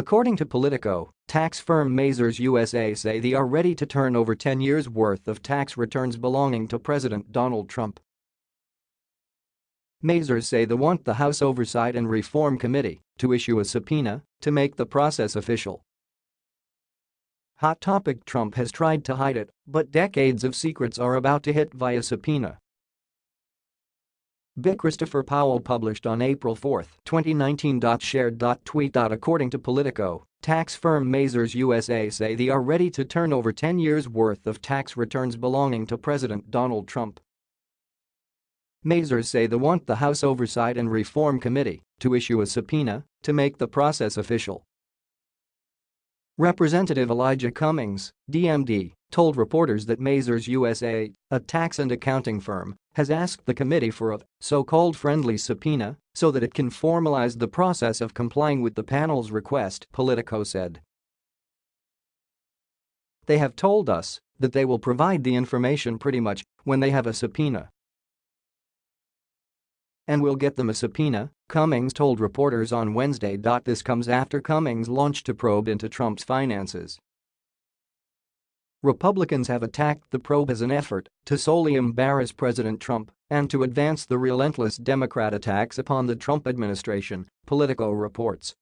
According to Politico, tax firm Mazars USA say they are ready to turn over 10 years' worth of tax returns belonging to President Donald Trump. Mazars say they want the House Oversight and Reform Committee to issue a subpoena to make the process official. Hot topic Trump has tried to hide it, but decades of secrets are about to hit via subpoena. Bill Christopher Powell published on April 4, 2019. Shared tweet. According to Politico, tax firm Mazars USA say they are ready to turn over 10 years' worth of tax returns belonging to President Donald Trump. Mazars say they want the House Oversight and Reform Committee to issue a subpoena to make the process official. Representative Elijah Cummings, DMD, told reporters that Mazars USA, a tax and accounting firm, has asked the committee for a so-called friendly subpoena so that it can formalize the process of complying with the panel's request, Politico said. They have told us that they will provide the information pretty much when they have a subpoena and we'll get them a subpoena, Cummings told reporters on Wednesday. This comes after Cummings launched a probe into Trump's finances. Republicans have attacked the probe as an effort to solely embarrass President Trump and to advance the relentless Democrat attacks upon the Trump administration, Politico reports.